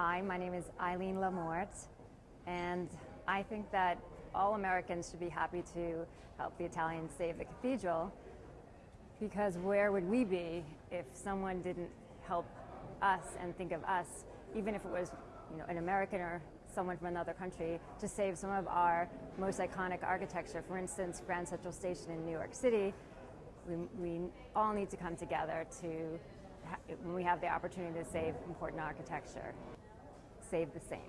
Hi, my name is Eileen Lamort, and I think that all Americans should be happy to help the Italians save the cathedral because where would we be if someone didn't help us and think of us, even if it was you know, an American or someone from another country, to save some of our most iconic architecture. For instance, Grand Central Station in New York City, we, we all need to come together to, when we have the opportunity to save important architecture, save the saint.